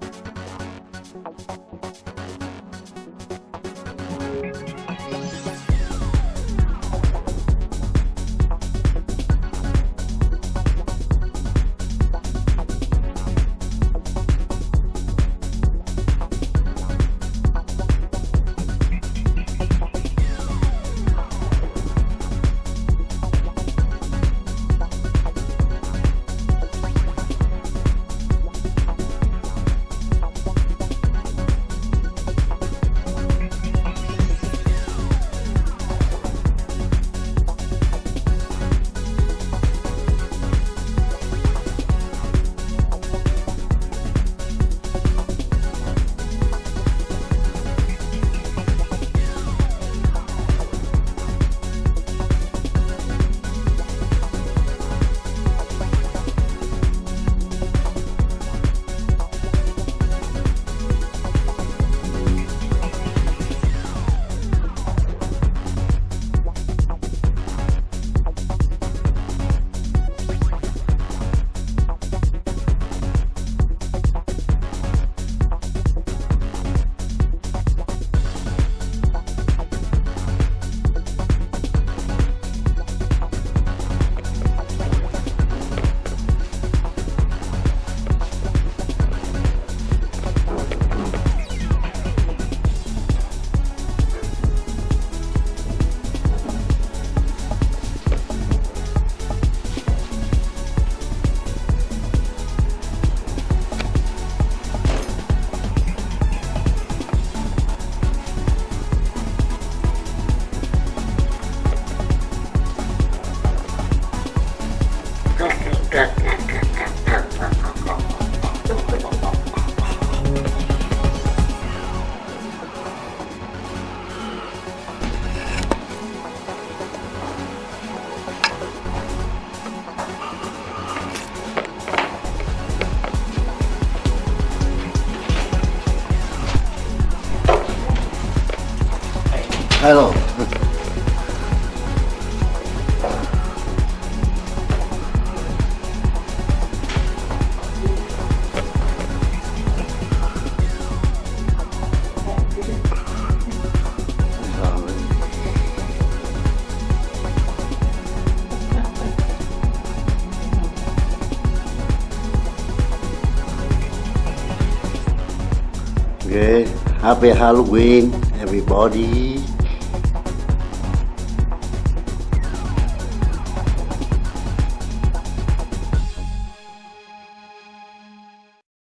Thank you. Hello. Okay, happy Halloween, everybody.